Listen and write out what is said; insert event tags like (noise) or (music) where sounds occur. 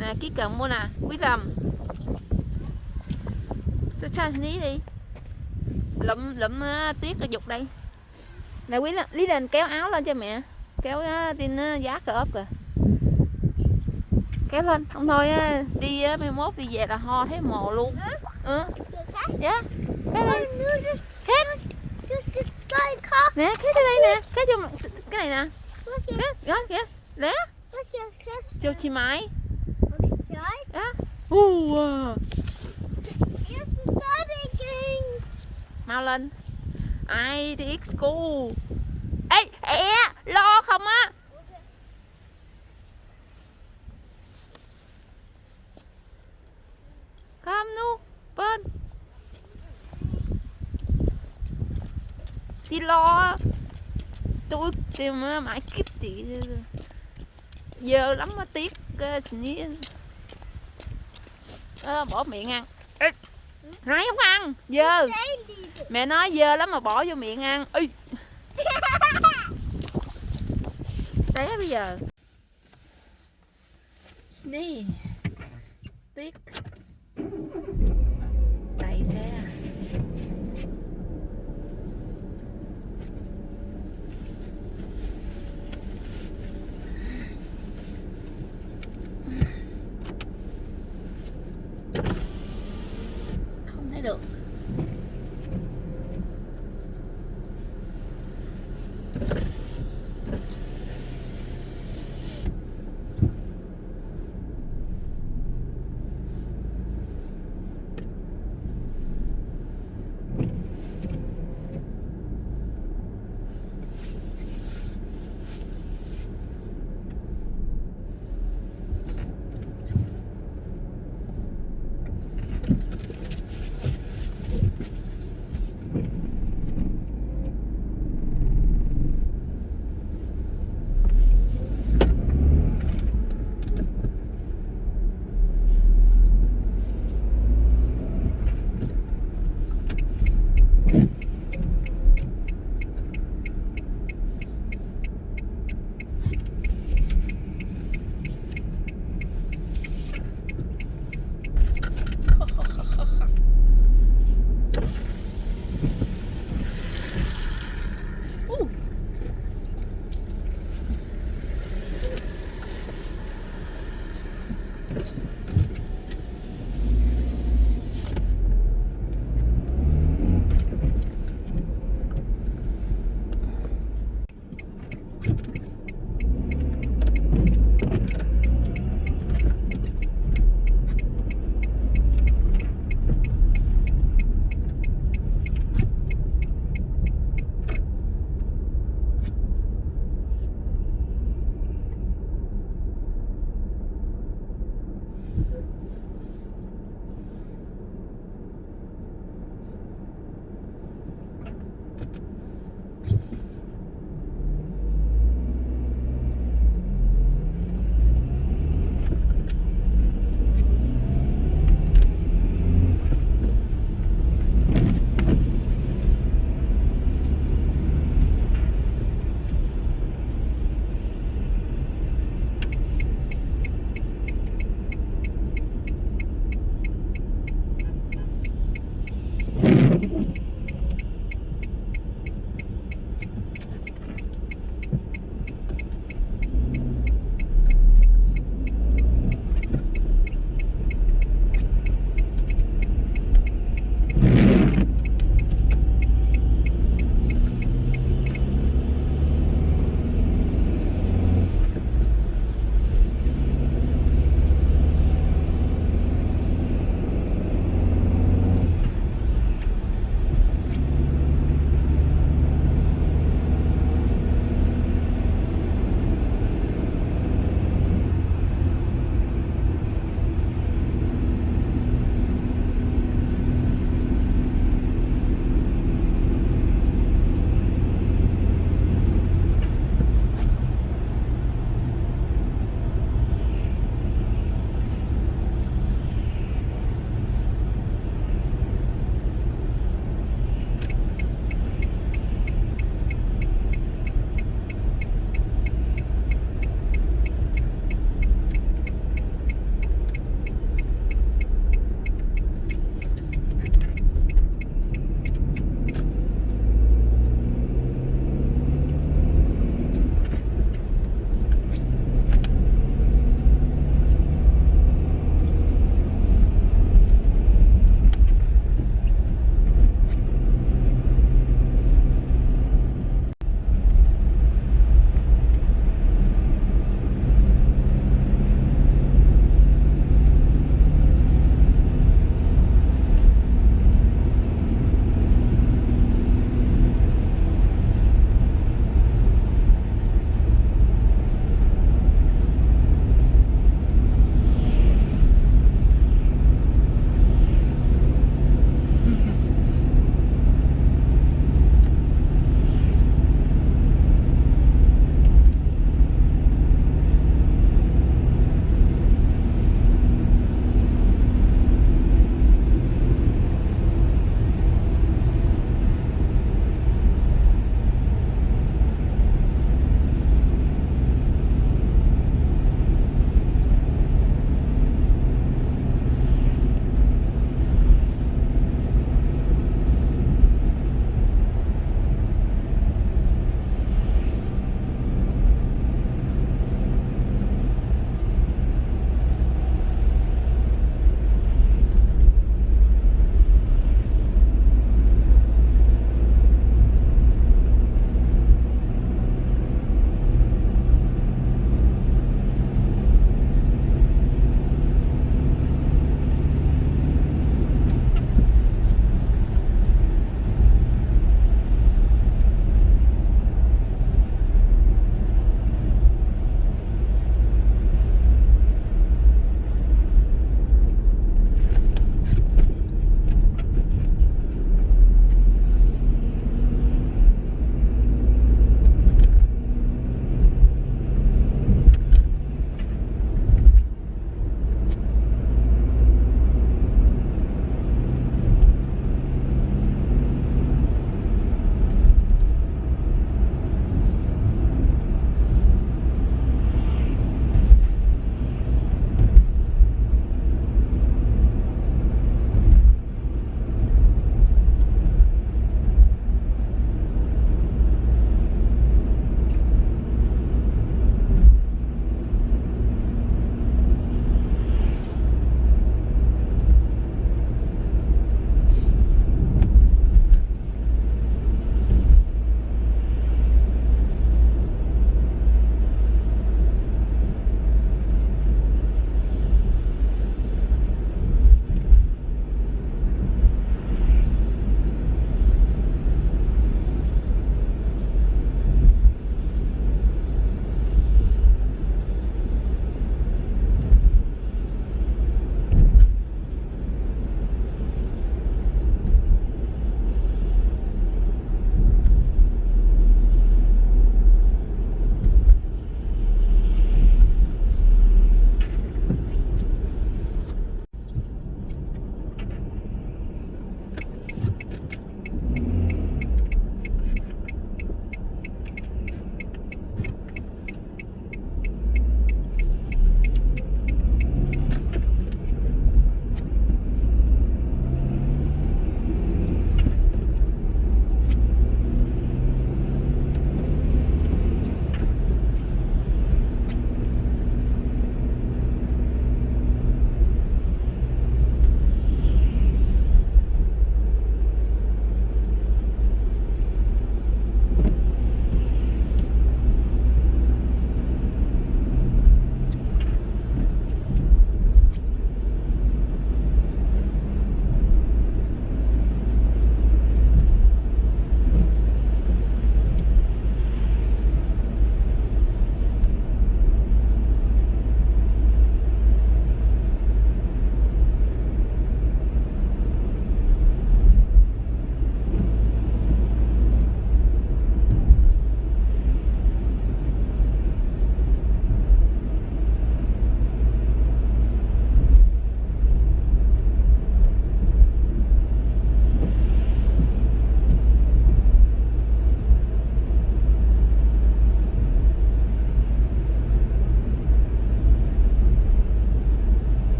nè ký cần mua nè quý tâm sao sao lý đi? Lụm lụm uh, tuyết ở dục đây. Nè quý lý lên kéo áo lên cho mẹ. Kéo uh, tin uh, giá cờ ốp kìa. Kéo lên không thôi á, đi uh, mai mốt đi về là ho thấy mồ luôn. Ừ. Dạ. Kéo lên. kéo Cái nè kéo cho đây nè. Kéo cho cái này nè. Kéo kìa first cho chị mãi right? đó u à. You're studying. mau lên ai thì x school ê ẹ lo không á không nu bên đi lo tôi tìm mãi kiếp thì giờ lắm mà tiếc sní Ờ, bỏ miệng ăn. Ê, hai không ăn. Dơ. Mẹ nói dơ lắm mà bỏ vô miệng ăn. Ui. (laughs) té bây giờ. Sneeze. tiếc